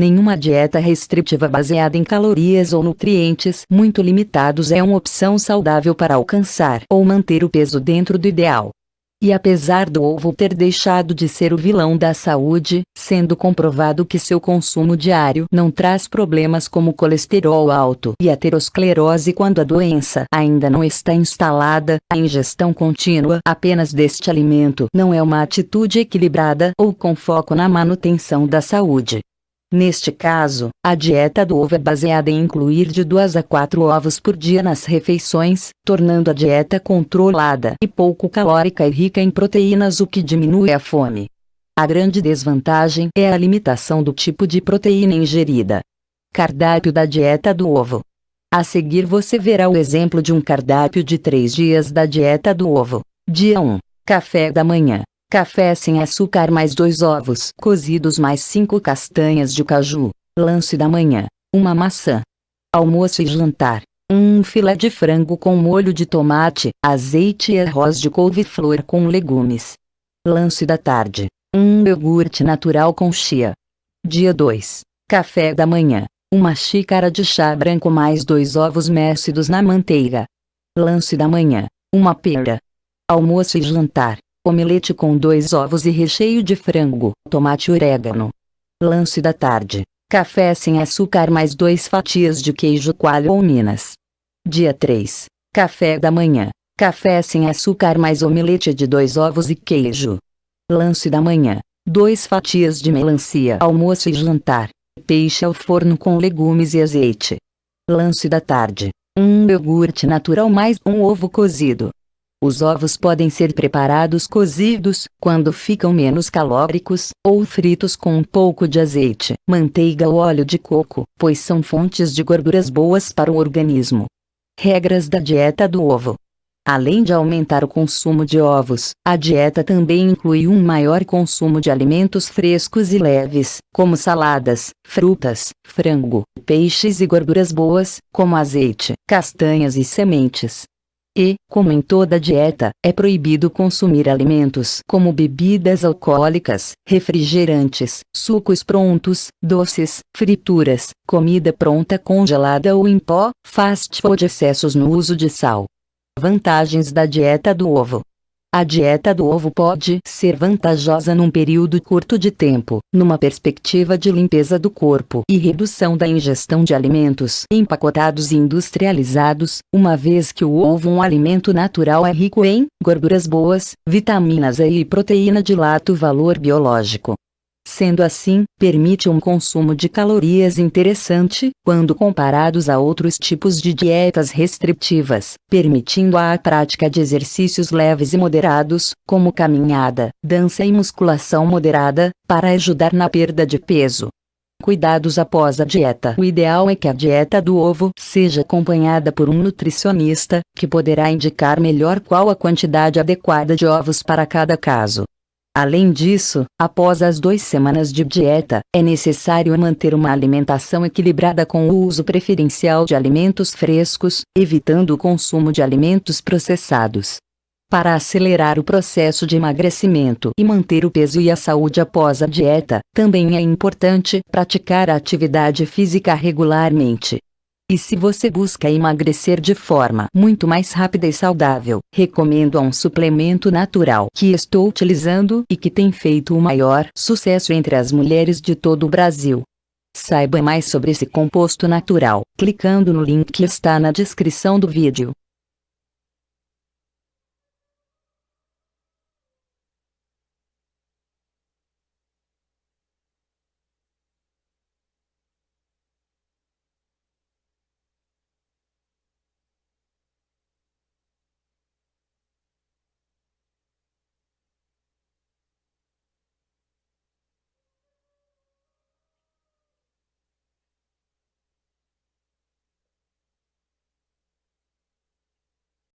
nenhuma dieta restritiva baseada em calorias ou nutrientes muito limitados é uma opção saudável para alcançar ou manter o peso dentro do ideal. E apesar do ovo ter deixado de ser o vilão da saúde, sendo comprovado que seu consumo diário não traz problemas como colesterol alto e aterosclerose quando a doença ainda não está instalada, a ingestão contínua apenas deste alimento não é uma atitude equilibrada ou com foco na manutenção da saúde. Neste caso, a dieta do ovo é baseada em incluir de 2 a 4 ovos por dia nas refeições, tornando a dieta controlada e pouco calórica e rica em proteínas o que diminui a fome. A grande desvantagem é a limitação do tipo de proteína ingerida. Cardápio da dieta do ovo. A seguir você verá o exemplo de um cardápio de 3 dias da dieta do ovo. Dia 1. Café da manhã. Café sem açúcar mais dois ovos cozidos mais cinco castanhas de caju. Lance da manhã. Uma maçã. Almoço e jantar. Um filé de frango com molho de tomate, azeite e arroz de couve-flor com legumes. Lance da tarde. Um iogurte natural com chia. Dia 2. Café da manhã. Uma xícara de chá branco mais dois ovos mexidos na manteiga. Lance da manhã. Uma pera. Almoço e jantar. Omelete com dois ovos e recheio de frango, tomate e orégano. Lance da tarde. Café sem açúcar mais dois fatias de queijo coalho ou minas. Dia 3. Café da manhã. Café sem açúcar mais omelete de dois ovos e queijo. Lance da manhã. Dois fatias de melancia. Almoço e jantar. Peixe ao forno com legumes e azeite. Lance da tarde. Um iogurte natural mais um ovo cozido. Os ovos podem ser preparados cozidos, quando ficam menos calóricos, ou fritos com um pouco de azeite, manteiga ou óleo de coco, pois são fontes de gorduras boas para o organismo. Regras da dieta do ovo. Além de aumentar o consumo de ovos, a dieta também inclui um maior consumo de alimentos frescos e leves, como saladas, frutas, frango, peixes e gorduras boas, como azeite, castanhas e sementes. E, como em toda dieta, é proibido consumir alimentos como bebidas alcoólicas, refrigerantes, sucos prontos, doces, frituras, comida pronta congelada ou em pó, fast food excessos no uso de sal. Vantagens da dieta do ovo a dieta do ovo pode ser vantajosa num período curto de tempo, numa perspectiva de limpeza do corpo e redução da ingestão de alimentos empacotados e industrializados, uma vez que o ovo um alimento natural é rico em gorduras boas, vitaminas E e proteína de alto valor biológico. Sendo assim, permite um consumo de calorias interessante, quando comparados a outros tipos de dietas restritivas, permitindo a prática de exercícios leves e moderados, como caminhada, dança e musculação moderada, para ajudar na perda de peso. Cuidados após a dieta. O ideal é que a dieta do ovo seja acompanhada por um nutricionista, que poderá indicar melhor qual a quantidade adequada de ovos para cada caso. Além disso, após as duas semanas de dieta, é necessário manter uma alimentação equilibrada com o uso preferencial de alimentos frescos, evitando o consumo de alimentos processados. Para acelerar o processo de emagrecimento e manter o peso e a saúde após a dieta, também é importante praticar a atividade física regularmente. E se você busca emagrecer de forma muito mais rápida e saudável, recomendo um suplemento natural que estou utilizando e que tem feito o maior sucesso entre as mulheres de todo o Brasil. Saiba mais sobre esse composto natural, clicando no link que está na descrição do vídeo.